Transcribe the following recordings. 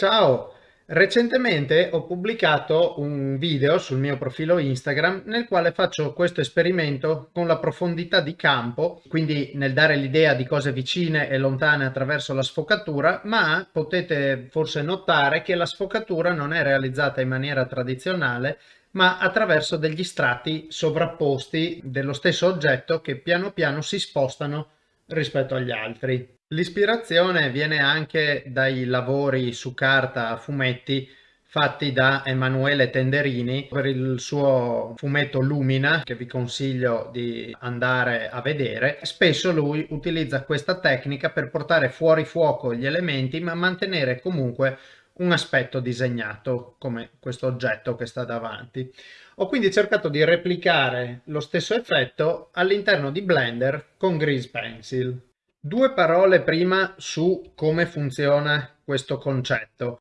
Ciao! Recentemente ho pubblicato un video sul mio profilo Instagram nel quale faccio questo esperimento con la profondità di campo, quindi nel dare l'idea di cose vicine e lontane attraverso la sfocatura, ma potete forse notare che la sfocatura non è realizzata in maniera tradizionale, ma attraverso degli strati sovrapposti dello stesso oggetto che piano piano si spostano rispetto agli altri. L'ispirazione viene anche dai lavori su carta a fumetti fatti da Emanuele Tenderini per il suo fumetto Lumina che vi consiglio di andare a vedere. Spesso lui utilizza questa tecnica per portare fuori fuoco gli elementi ma mantenere comunque un aspetto disegnato come questo oggetto che sta davanti. Ho quindi cercato di replicare lo stesso effetto all'interno di Blender con Grease Pencil. Due parole prima su come funziona questo concetto.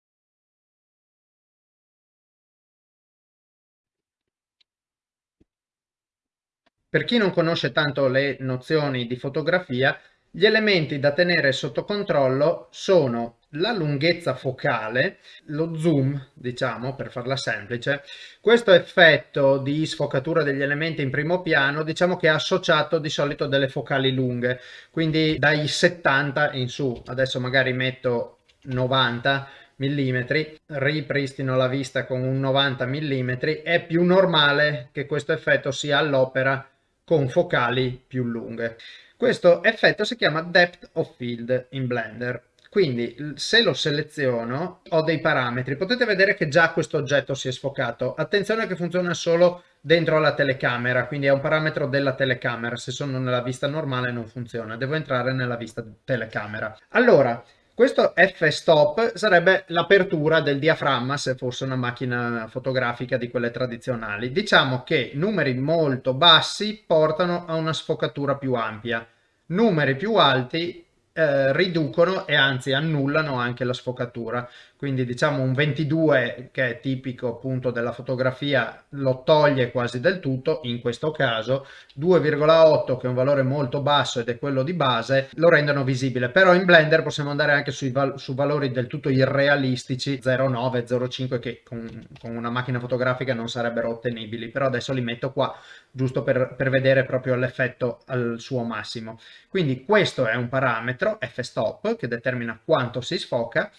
Per chi non conosce tanto le nozioni di fotografia, gli elementi da tenere sotto controllo sono la lunghezza focale, lo zoom, diciamo, per farla semplice, questo effetto di sfocatura degli elementi in primo piano, diciamo che è associato di solito delle focali lunghe, quindi dai 70 in su, adesso magari metto 90 mm, ripristino la vista con un 90 mm, è più normale che questo effetto sia all'opera con focali più lunghe. Questo effetto si chiama Depth of Field in Blender. Quindi se lo seleziono ho dei parametri, potete vedere che già questo oggetto si è sfocato. Attenzione che funziona solo dentro la telecamera, quindi è un parametro della telecamera, se sono nella vista normale non funziona, devo entrare nella vista telecamera. Allora, questo f-stop sarebbe l'apertura del diaframma se fosse una macchina fotografica di quelle tradizionali. Diciamo che numeri molto bassi portano a una sfocatura più ampia, numeri più alti eh, riducono e anzi annullano anche la sfocatura. Quindi diciamo un 22 che è tipico appunto della fotografia lo toglie quasi del tutto in questo caso. 2,8 che è un valore molto basso ed è quello di base lo rendono visibile. Però in blender possiamo andare anche val su valori del tutto irrealistici 0,9 0,5 che con, con, una macchina fotografica non sarebbero ottenibili. Però adesso li metto qua giusto per, per vedere proprio l'effetto al suo massimo quindi questo è un parametro f-stop che determina quanto si sfoca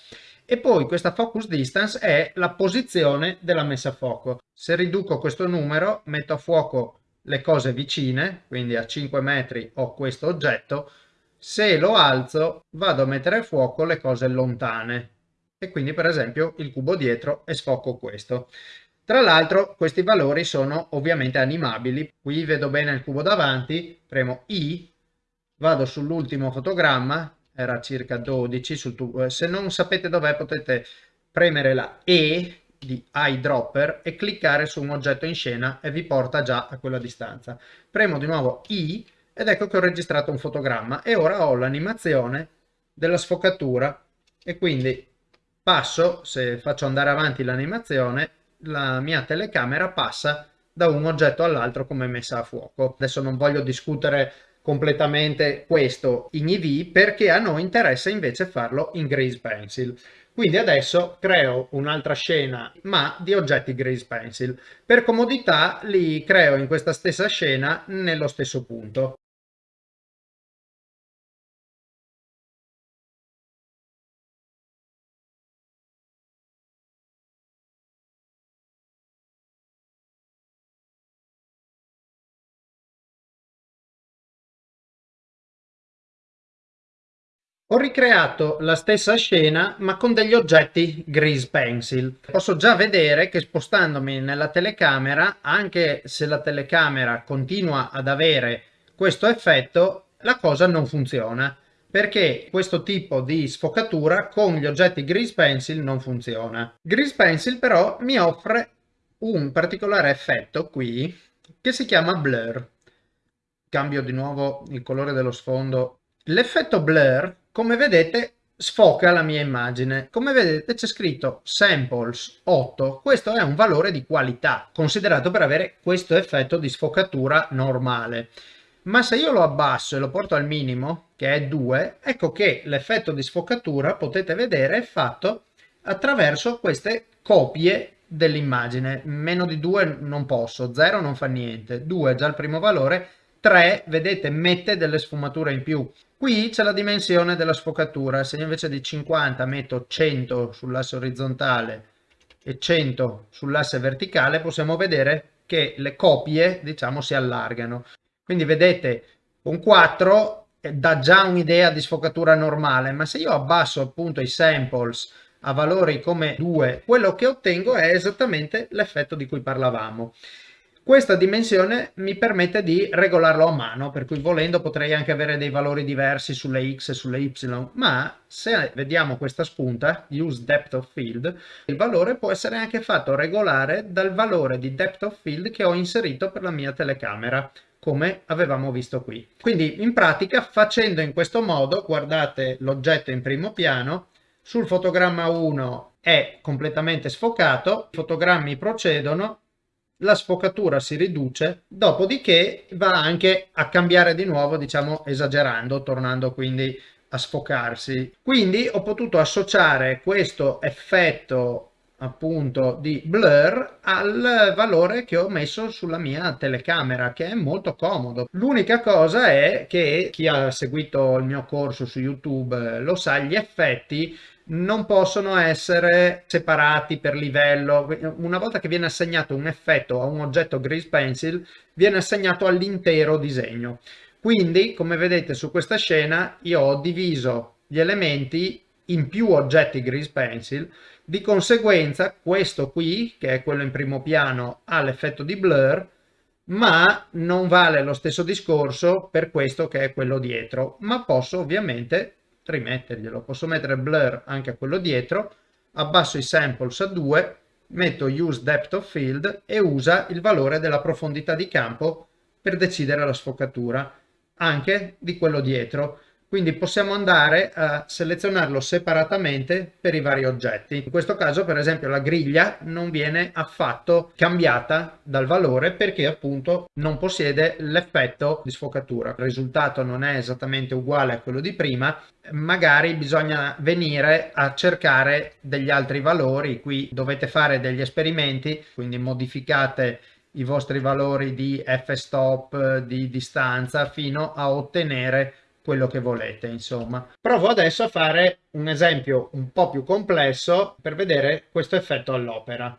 e poi questa focus distance è la posizione della messa a fuoco. Se riduco questo numero, metto a fuoco le cose vicine, quindi a 5 metri ho questo oggetto, se lo alzo vado a mettere a fuoco le cose lontane e quindi per esempio il cubo dietro e sfoco questo. Tra l'altro questi valori sono ovviamente animabili, qui vedo bene il cubo davanti, premo I, vado sull'ultimo fotogramma, era circa 12 sul tubo. Eh, se non sapete dov'è potete premere la E di eyedropper e cliccare su un oggetto in scena e vi porta già a quella distanza. Premo di nuovo I ed ecco che ho registrato un fotogramma e ora ho l'animazione della sfocatura e quindi passo, se faccio andare avanti l'animazione, la mia telecamera passa da un oggetto all'altro come messa a fuoco. Adesso non voglio discutere completamente questo in EV perché a noi interessa invece farlo in Grease Pencil. Quindi adesso creo un'altra scena ma di oggetti Grease Pencil. Per comodità li creo in questa stessa scena nello stesso punto. Ho ricreato la stessa scena ma con degli oggetti Grease Pencil. Posso già vedere che spostandomi nella telecamera, anche se la telecamera continua ad avere questo effetto, la cosa non funziona perché questo tipo di sfocatura con gli oggetti Grease Pencil non funziona. Grease Pencil però mi offre un particolare effetto qui che si chiama blur. Cambio di nuovo il colore dello sfondo. L'effetto blur come vedete sfoca la mia immagine. Come vedete c'è scritto samples 8, questo è un valore di qualità, considerato per avere questo effetto di sfocatura normale. Ma se io lo abbasso e lo porto al minimo, che è 2, ecco che l'effetto di sfocatura, potete vedere, è fatto attraverso queste copie dell'immagine. Meno di 2 non posso, 0 non fa niente, 2 è già il primo valore, 3 vedete mette delle sfumature in più. Qui c'è la dimensione della sfocatura, se invece di 50 metto 100 sull'asse orizzontale e 100 sull'asse verticale possiamo vedere che le copie diciamo si allargano. Quindi vedete con 4 dà già un'idea di sfocatura normale, ma se io abbasso appunto i samples a valori come 2, quello che ottengo è esattamente l'effetto di cui parlavamo. Questa dimensione mi permette di regolarlo a mano, per cui volendo potrei anche avere dei valori diversi sulle x e sulle y, ma se vediamo questa spunta, use depth of field, il valore può essere anche fatto regolare dal valore di depth of field che ho inserito per la mia telecamera come avevamo visto qui. Quindi in pratica facendo in questo modo, guardate l'oggetto in primo piano, sul fotogramma 1 è completamente sfocato, i fotogrammi procedono, la sfocatura si riduce, dopodiché va anche a cambiare di nuovo, diciamo esagerando, tornando quindi a sfocarsi. Quindi ho potuto associare questo effetto appunto di blur al valore che ho messo sulla mia telecamera che è molto comodo l'unica cosa è che chi ha seguito il mio corso su youtube lo sa gli effetti non possono essere separati per livello. Una volta che viene assegnato un effetto a un oggetto Grease Pencil, viene assegnato all'intero disegno. Quindi, come vedete su questa scena, io ho diviso gli elementi in più oggetti Grease Pencil, di conseguenza questo qui, che è quello in primo piano, ha l'effetto di blur, ma non vale lo stesso discorso per questo che è quello dietro, ma posso ovviamente rimetterglielo. Posso mettere blur anche a quello dietro, abbasso i samples a 2, metto use depth of field e usa il valore della profondità di campo per decidere la sfocatura anche di quello dietro quindi possiamo andare a selezionarlo separatamente per i vari oggetti. In questo caso per esempio la griglia non viene affatto cambiata dal valore perché appunto non possiede l'effetto di sfocatura. Il risultato non è esattamente uguale a quello di prima, magari bisogna venire a cercare degli altri valori, qui dovete fare degli esperimenti, quindi modificate i vostri valori di f-stop, di distanza fino a ottenere quello che volete insomma. Provo adesso a fare un esempio un po più complesso per vedere questo effetto all'opera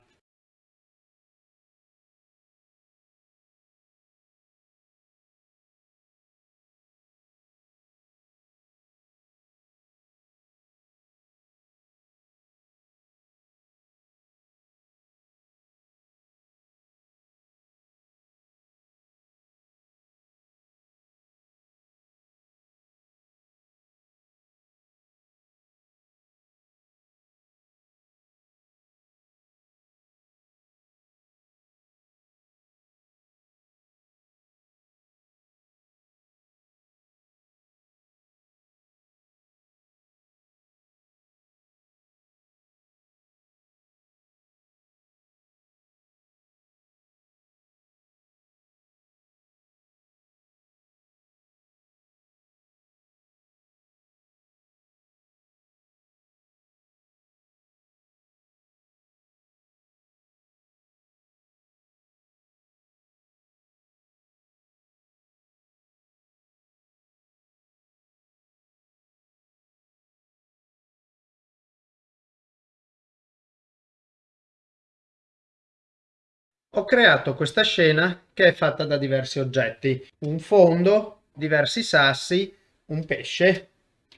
ho creato questa scena che è fatta da diversi oggetti un fondo diversi sassi un pesce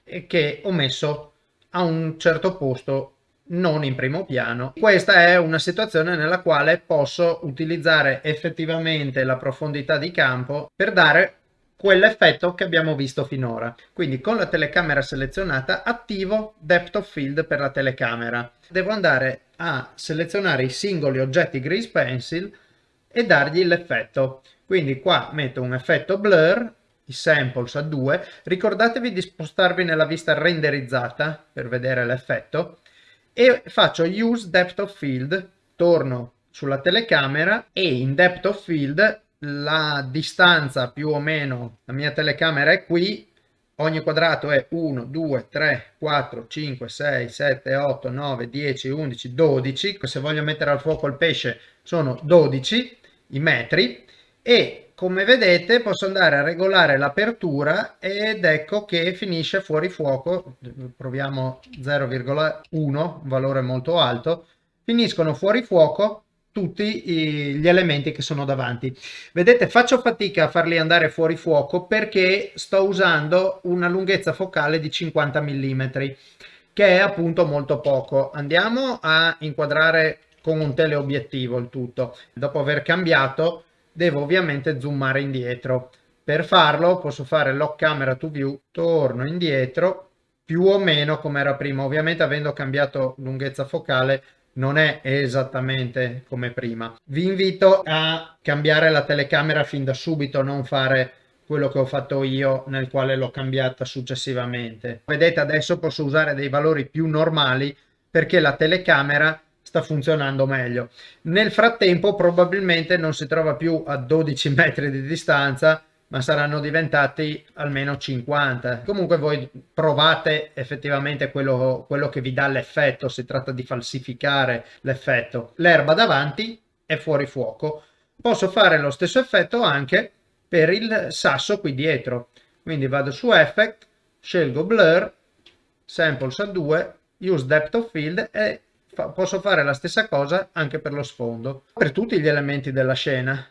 e che ho messo a un certo posto non in primo piano questa è una situazione nella quale posso utilizzare effettivamente la profondità di campo per dare quell'effetto che abbiamo visto finora. Quindi con la telecamera selezionata attivo depth of field per la telecamera. Devo andare a selezionare i singoli oggetti Grease Pencil e dargli l'effetto. Quindi qua metto un effetto blur, i samples a 2, ricordatevi di spostarvi nella vista renderizzata per vedere l'effetto e faccio use depth of field, torno sulla telecamera e in depth of field la distanza più o meno, la mia telecamera è qui, ogni quadrato è 1, 2, 3, 4, 5, 6, 7, 8, 9, 10, 11, 12. Se voglio mettere al fuoco il pesce sono 12 i metri. E come vedete posso andare a regolare l'apertura ed ecco che finisce fuori fuoco, proviamo 0,1, un valore molto alto, finiscono fuori fuoco tutti gli elementi che sono davanti. Vedete, faccio fatica a farli andare fuori fuoco perché sto usando una lunghezza focale di 50 mm, che è appunto molto poco. Andiamo a inquadrare con un teleobiettivo il tutto. Dopo aver cambiato, devo ovviamente zoomare indietro. Per farlo posso fare lock camera to view, torno indietro, più o meno come era prima. Ovviamente avendo cambiato lunghezza focale non è esattamente come prima. Vi invito a cambiare la telecamera fin da subito, non fare quello che ho fatto io nel quale l'ho cambiata successivamente. Vedete adesso posso usare dei valori più normali perché la telecamera sta funzionando meglio. Nel frattempo probabilmente non si trova più a 12 metri di distanza ma saranno diventati almeno 50. Comunque voi provate effettivamente quello, quello che vi dà l'effetto, si tratta di falsificare l'effetto. L'erba davanti è fuori fuoco. Posso fare lo stesso effetto anche per il sasso qui dietro. Quindi vado su Effect, scelgo Blur, Samples a 2, Use Depth of Field e fa posso fare la stessa cosa anche per lo sfondo. Per tutti gli elementi della scena.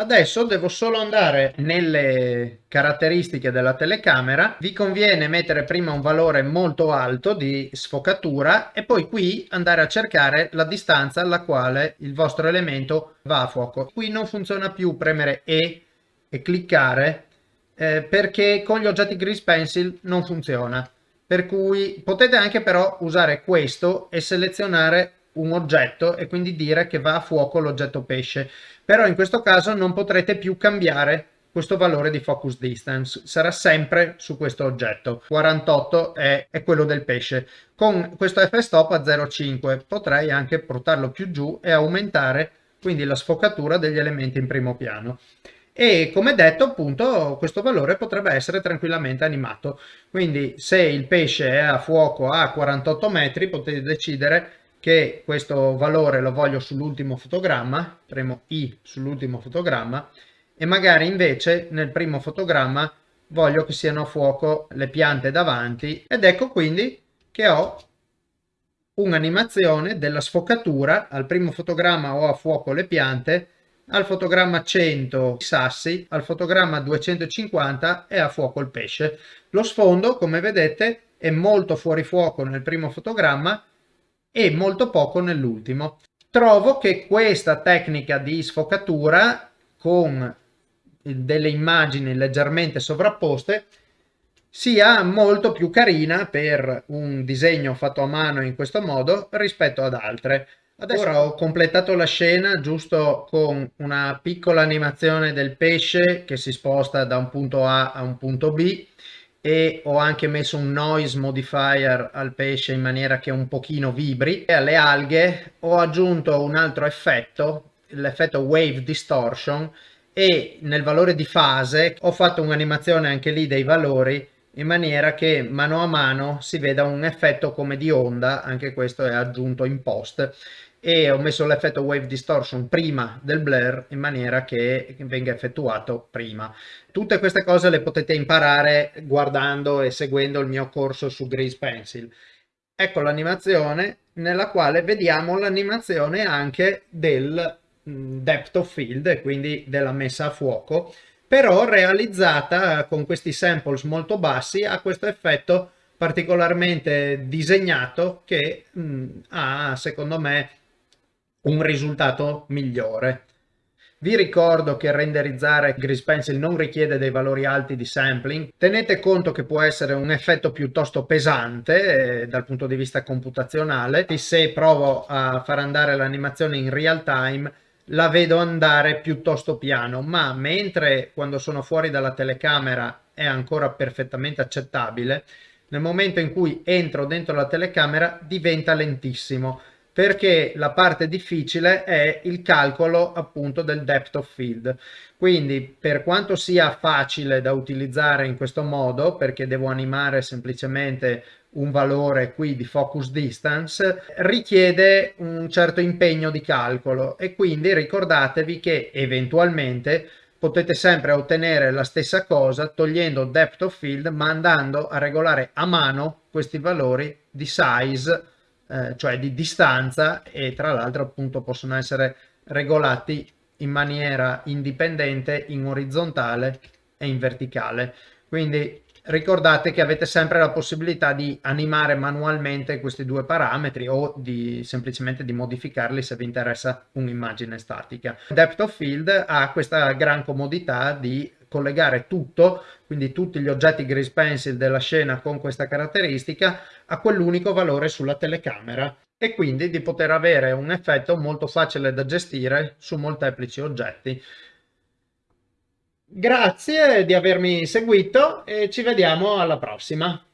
Adesso devo solo andare nelle caratteristiche della telecamera, vi conviene mettere prima un valore molto alto di sfocatura e poi qui andare a cercare la distanza alla quale il vostro elemento va a fuoco. Qui non funziona più premere E e cliccare eh, perché con gli oggetti Grease Pencil non funziona. Per cui potete anche però usare questo e selezionare un oggetto e quindi dire che va a fuoco l'oggetto pesce. Però in questo caso non potrete più cambiare questo valore di focus distance. Sarà sempre su questo oggetto. 48 è, è quello del pesce. Con questo f-stop a 0,5 potrei anche portarlo più giù e aumentare quindi la sfocatura degli elementi in primo piano. E come detto appunto questo valore potrebbe essere tranquillamente animato. Quindi se il pesce è a fuoco a 48 metri potete decidere che questo valore lo voglio sull'ultimo fotogramma, premo I sull'ultimo fotogramma e magari invece nel primo fotogramma voglio che siano a fuoco le piante davanti ed ecco quindi che ho un'animazione della sfocatura, al primo fotogramma ho a fuoco le piante, al fotogramma 100 i sassi, al fotogramma 250 è a fuoco il pesce. Lo sfondo come vedete è molto fuori fuoco nel primo fotogramma e molto poco nell'ultimo. Trovo che questa tecnica di sfocatura con delle immagini leggermente sovrapposte sia molto più carina per un disegno fatto a mano in questo modo rispetto ad altre. Adesso Ora ho completato la scena giusto con una piccola animazione del pesce che si sposta da un punto A a un punto B e ho anche messo un noise modifier al pesce in maniera che un pochino vibri. E alle alghe ho aggiunto un altro effetto l'effetto wave distortion. E nel valore di fase ho fatto un'animazione anche lì dei valori in maniera che mano a mano si veda un effetto come di onda. Anche questo è aggiunto in post e ho messo l'effetto wave distortion prima del blur in maniera che venga effettuato prima. Tutte queste cose le potete imparare guardando e seguendo il mio corso su Grease Pencil. Ecco l'animazione nella quale vediamo l'animazione anche del mm, depth of field quindi della messa a fuoco però realizzata con questi samples molto bassi ha questo effetto particolarmente disegnato che mh, mm, ha secondo me un risultato migliore. Vi ricordo che renderizzare Grease Pencil non richiede dei valori alti di sampling. Tenete conto che può essere un effetto piuttosto pesante eh, dal punto di vista computazionale. Se provo a far andare l'animazione in real time la vedo andare piuttosto piano, ma mentre quando sono fuori dalla telecamera è ancora perfettamente accettabile, nel momento in cui entro dentro la telecamera diventa lentissimo perché la parte difficile è il calcolo appunto del depth of field. Quindi per quanto sia facile da utilizzare in questo modo, perché devo animare semplicemente un valore qui di focus distance, richiede un certo impegno di calcolo e quindi ricordatevi che eventualmente potete sempre ottenere la stessa cosa togliendo depth of field ma andando a regolare a mano questi valori di size eh, cioè di distanza e tra l'altro appunto possono essere regolati in maniera indipendente in orizzontale e in verticale quindi ricordate che avete sempre la possibilità di animare manualmente questi due parametri o di semplicemente di modificarli se vi interessa un'immagine statica. Depth of Field ha questa gran comodità di collegare tutto, quindi tutti gli oggetti Grease Pencil della scena con questa caratteristica, a quell'unico valore sulla telecamera e quindi di poter avere un effetto molto facile da gestire su molteplici oggetti. Grazie di avermi seguito e ci vediamo alla prossima.